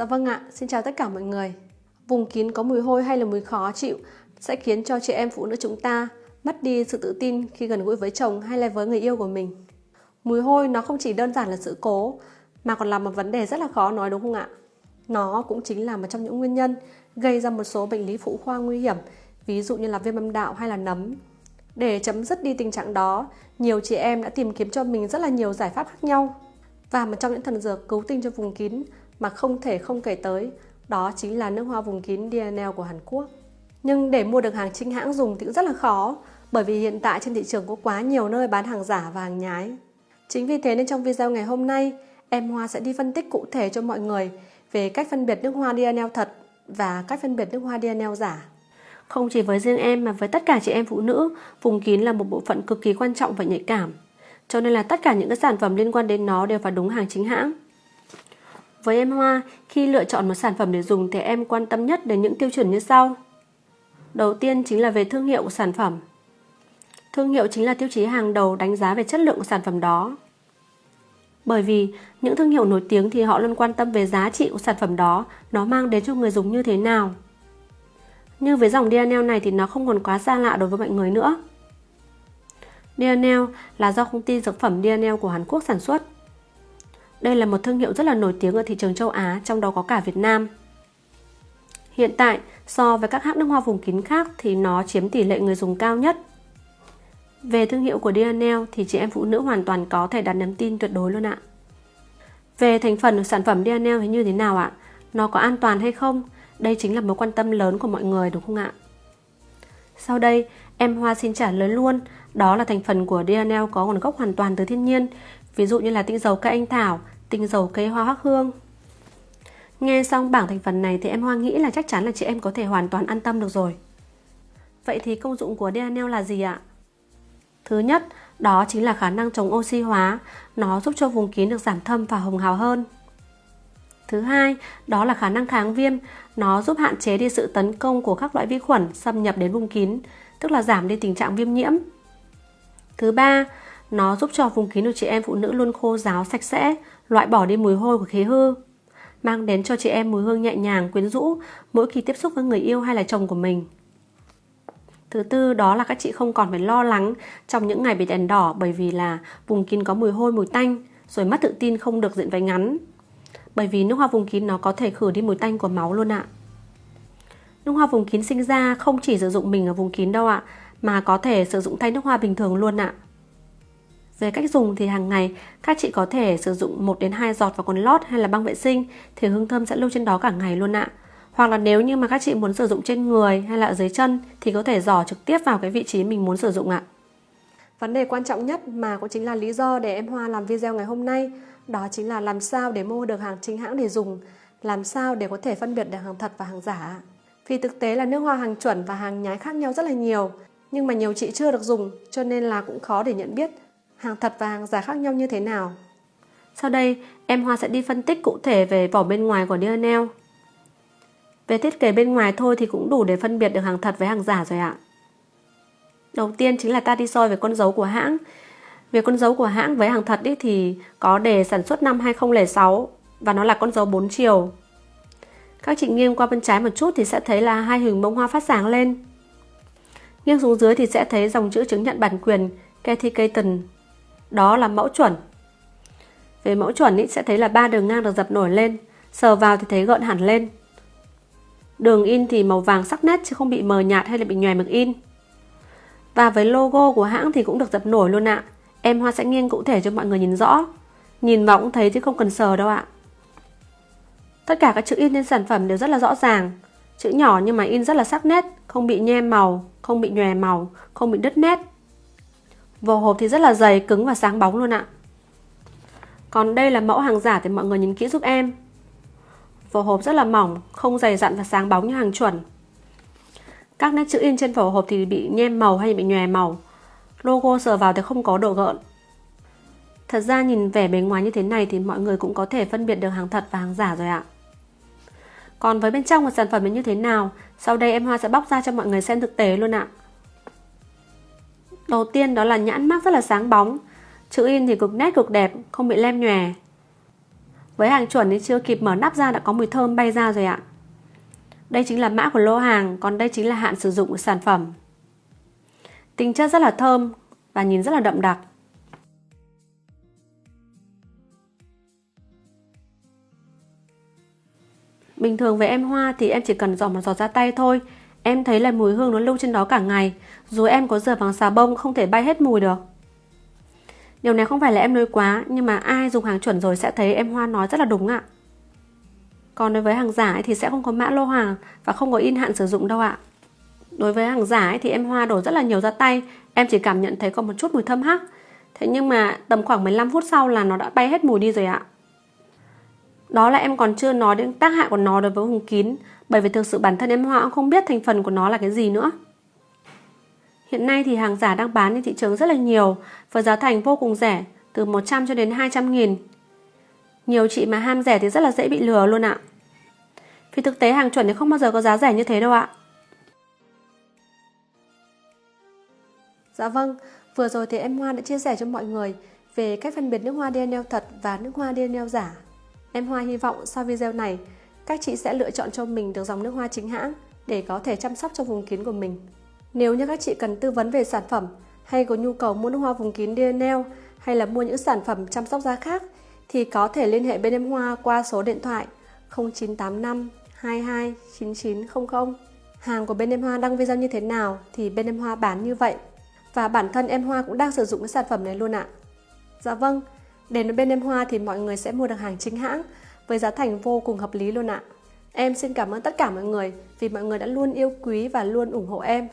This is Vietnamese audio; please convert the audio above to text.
Dạ vâng ạ, xin chào tất cả mọi người. Vùng kín có mùi hôi hay là mùi khó chịu sẽ khiến cho chị em phụ nữ chúng ta mất đi sự tự tin khi gần gũi với chồng hay là với người yêu của mình. Mùi hôi nó không chỉ đơn giản là sự cố mà còn là một vấn đề rất là khó nói đúng không ạ? Nó cũng chính là một trong những nguyên nhân gây ra một số bệnh lý phụ khoa nguy hiểm, ví dụ như là viêm âm đạo hay là nấm. Để chấm dứt đi tình trạng đó, nhiều chị em đã tìm kiếm cho mình rất là nhiều giải pháp khác nhau. Và một trong những thần dược cứu tinh cho vùng kín mà không thể không kể tới, đó chính là nước hoa vùng kín DNL của Hàn Quốc. Nhưng để mua được hàng chính hãng dùng thì cũng rất là khó, bởi vì hiện tại trên thị trường có quá nhiều nơi bán hàng giả và hàng nhái. Chính vì thế nên trong video ngày hôm nay, em Hoa sẽ đi phân tích cụ thể cho mọi người về cách phân biệt nước hoa DNL thật và cách phân biệt nước hoa DNL giả. Không chỉ với riêng em mà với tất cả chị em phụ nữ, vùng kín là một bộ phận cực kỳ quan trọng và nhạy cảm. Cho nên là tất cả những cái sản phẩm liên quan đến nó đều phải đúng hàng chính hãng. Với em Hoa, khi lựa chọn một sản phẩm để dùng thì em quan tâm nhất đến những tiêu chuẩn như sau. Đầu tiên chính là về thương hiệu của sản phẩm. Thương hiệu chính là tiêu chí hàng đầu đánh giá về chất lượng của sản phẩm đó. Bởi vì những thương hiệu nổi tiếng thì họ luôn quan tâm về giá trị của sản phẩm đó, nó mang đến cho người dùng như thế nào. Như với dòng DNL này thì nó không còn quá xa lạ đối với mọi người nữa. DNL là do công ty dược phẩm DNL của Hàn Quốc sản xuất. Đây là một thương hiệu rất là nổi tiếng ở thị trường châu Á, trong đó có cả Việt Nam. Hiện tại, so với các hãng nước hoa vùng kín khác thì nó chiếm tỷ lệ người dùng cao nhất. Về thương hiệu của Dianel thì chị em phụ nữ hoàn toàn có thể đặt niềm tin tuyệt đối luôn ạ. Về thành phần của sản phẩm Dianel thì như thế nào ạ? Nó có an toàn hay không? Đây chính là mối quan tâm lớn của mọi người đúng không ạ? Sau đây, em Hoa xin trả lời luôn, đó là thành phần của Dianel có nguồn gốc hoàn toàn từ thiên nhiên, ví dụ như là tinh dầu cây anh thảo, tinh dầu cây hoa hoắc hương. Nghe xong bảng thành phần này thì em Hoa nghĩ là chắc chắn là chị em có thể hoàn toàn an tâm được rồi. Vậy thì công dụng của DNL là gì ạ? Thứ nhất, đó chính là khả năng chống oxy hóa, nó giúp cho vùng kín được giảm thâm và hồng hào hơn. Thứ hai, đó là khả năng kháng viêm, nó giúp hạn chế đi sự tấn công của các loại vi khuẩn xâm nhập đến vùng kín, tức là giảm đi tình trạng viêm nhiễm. Thứ ba, nó giúp cho vùng kín của chị em phụ nữ luôn khô ráo sạch sẽ, loại bỏ đi mùi hôi của khí hư, mang đến cho chị em mùi hương nhẹ nhàng, quyến rũ mỗi khi tiếp xúc với người yêu hay là chồng của mình. Thứ tư đó là các chị không còn phải lo lắng trong những ngày bị đèn đỏ bởi vì là vùng kín có mùi hôi mùi tanh rồi mất tự tin không được diện váy ngắn. Bởi vì nước hoa vùng kín nó có thể khử đi mùi tanh của máu luôn ạ. Nước hoa vùng kín sinh ra không chỉ sử dụng mình ở vùng kín đâu ạ, mà có thể sử dụng thay nước hoa bình thường luôn ạ. Về cách dùng thì hàng ngày các chị có thể sử dụng 1 đến 2 giọt vào quần lót hay là băng vệ sinh thì hương thơm sẽ lưu trên đó cả ngày luôn ạ. Hoặc là nếu như mà các chị muốn sử dụng trên người hay là ở dưới chân thì có thể dò trực tiếp vào cái vị trí mình muốn sử dụng ạ. Vấn đề quan trọng nhất mà cũng chính là lý do để em Hoa làm video ngày hôm nay đó chính là làm sao để mua được hàng chính hãng để dùng, làm sao để có thể phân biệt được hàng thật và hàng giả. Vì thực tế là nước hoa hàng chuẩn và hàng nhái khác nhau rất là nhiều, nhưng mà nhiều chị chưa được dùng cho nên là cũng khó để nhận biết hàng thật và hàng giả khác nhau như thế nào. Sau đây, em Hoa sẽ đi phân tích cụ thể về vỏ bên ngoài của DNL. Về thiết kế bên ngoài thôi thì cũng đủ để phân biệt được hàng thật với hàng giả rồi ạ. Đầu tiên chính là ta đi soi về con dấu của hãng. Về con dấu của hãng với hàng thật ý thì có đề sản xuất năm 2006 và nó là con dấu 4 chiều. Các chị nghiêng qua bên trái một chút thì sẽ thấy là hai hình bông hoa phát sáng lên. Nghiêng xuống dưới thì sẽ thấy dòng chữ chứng nhận bản quyền Cathy Caton. Đó là mẫu chuẩn. Về mẫu chuẩn ý, sẽ thấy là ba đường ngang được dập nổi lên, sờ vào thì thấy gợn hẳn lên. Đường in thì màu vàng sắc nét chứ không bị mờ nhạt hay là bị nhòe mực in. Và với logo của hãng thì cũng được dập nổi luôn ạ. Em Hoa sẽ nghiêng cụ thể cho mọi người nhìn rõ. Nhìn vào cũng thấy chứ không cần sờ đâu ạ. Tất cả các chữ in trên sản phẩm đều rất là rõ ràng. Chữ nhỏ nhưng mà in rất là sắc nét, không bị nhem màu, không bị nhòe màu, không bị đứt nét. Vỏ hộp thì rất là dày, cứng và sáng bóng luôn ạ. Còn đây là mẫu hàng giả thì mọi người nhìn kỹ giúp em. Vỏ hộp rất là mỏng, không dày dặn và sáng bóng như hàng chuẩn. Các nét chữ in trên vỏ hộp thì bị nhem màu hay bị nhòe màu. Logo sờ vào thì không có độ gợn. Thật ra nhìn vẻ bề ngoài như thế này thì mọi người cũng có thể phân biệt được hàng thật và hàng giả rồi ạ. Còn với bên trong của sản phẩm như thế nào, sau đây em Hoa sẽ bóc ra cho mọi người xem thực tế luôn ạ. Đầu tiên đó là nhãn mác rất là sáng bóng, chữ in thì cực nét cực đẹp, không bị lem nhòe. Với hàng chuẩn thì chưa kịp mở nắp ra đã có mùi thơm bay ra rồi ạ. Đây chính là mã của lô hàng, còn đây chính là hạn sử dụng của sản phẩm. Tính chất rất là thơm và nhìn rất là đậm đặc. Bình thường với em hoa thì em chỉ cần dò một giọt ra tay thôi. Em thấy là mùi hương nó lưu trên đó cả ngày, rồi em có rửa bằng xà bông không thể bay hết mùi được. Điều này không phải là em nói quá, nhưng mà ai dùng hàng chuẩn rồi sẽ thấy em hoa nói rất là đúng ạ. Còn đối với hàng giả thì sẽ không có mã lô hàng và không có in hạn sử dụng đâu ạ. Đối với hàng giả thì em hoa đổ rất là nhiều ra tay, em chỉ cảm nhận thấy có một chút mùi thơm hắc. Thế nhưng mà tầm khoảng 15 phút sau là nó đã bay hết mùi đi rồi ạ. Đó là em còn chưa nói đến tác hại của nó đối với vùng kín, bởi vì thực sự bản thân em Hoa cũng không biết thành phần của nó là cái gì nữa. Hiện nay thì hàng giả đang bán trên thị trường rất là nhiều, với giá thành vô cùng rẻ, từ 100 cho đến 200 nghìn. Nhiều chị mà ham rẻ thì rất là dễ bị lừa luôn ạ. Vì thực tế hàng chuẩn thì không bao giờ có giá rẻ như thế đâu ạ. Dạ vâng, vừa rồi thì em Hoa đã chia sẻ cho mọi người về cách phân biệt nước hoa DNA thật và nước hoa DNA giả. Em Hoa hy vọng sau video này, các chị sẽ lựa chọn cho mình được dòng nước hoa chính hãng để có thể chăm sóc cho vùng kín của mình. Nếu như các chị cần tư vấn về sản phẩm hay có nhu cầu mua nước hoa vùng kín DNL hay là mua những sản phẩm chăm sóc da khác thì có thể liên hệ bên em Hoa qua số điện thoại 0985 22 9900. Hàng của bên em Hoa đăng video như thế nào thì bên em Hoa bán như vậy. Và bản thân em Hoa cũng đang sử dụng cái sản phẩm này luôn ạ. Dạ vâng, Đến với bên em Hoa thì mọi người sẽ mua được hàng chính hãng với giá thành vô cùng hợp lý luôn ạ. Em xin cảm ơn tất cả mọi người vì mọi người đã luôn yêu quý và luôn ủng hộ em.